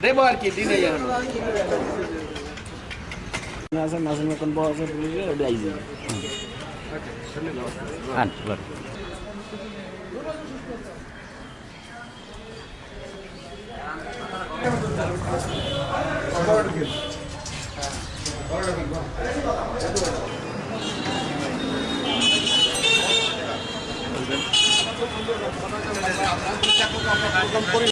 দেবো আর কি দিনেই এখন আছে নাসিম এখন বড় আছে পুলিশে ওটা আইজি আন বল